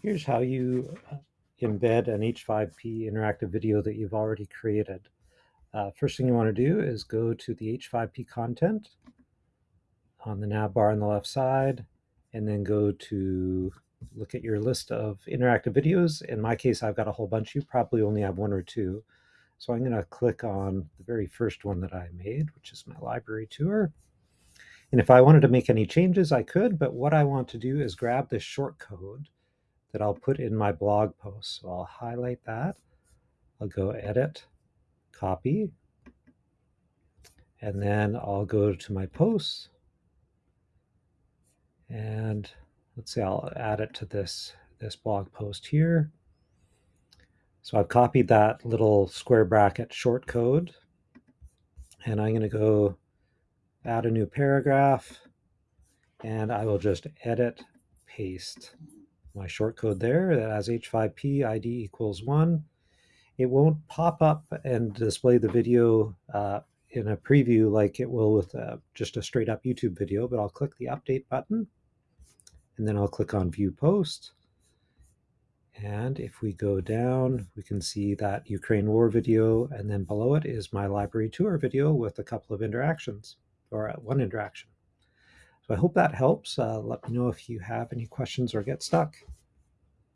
Here's how you uh, embed an H5P interactive video that you've already created. Uh, first thing you want to do is go to the H5P content on the nav bar on the left side, and then go to look at your list of interactive videos. In my case, I've got a whole bunch. You probably only have one or two. So I'm going to click on the very first one that I made, which is my library tour. And if I wanted to make any changes, I could, but what I want to do is grab this short code that I'll put in my blog post. So I'll highlight that. I'll go edit, copy, and then I'll go to my posts and let's say I'll add it to this, this blog post here. So I've copied that little square bracket short code and I'm going to go add a new paragraph and I will just edit, paste my shortcode there that has H5P ID equals one. It won't pop up and display the video uh, in a preview like it will with uh, just a straight up YouTube video, but I'll click the update button and then I'll click on view post. And if we go down, we can see that Ukraine war video, and then below it is my library tour video with a couple of interactions, or one interaction. So I hope that helps. Uh, let me know if you have any questions or get stuck.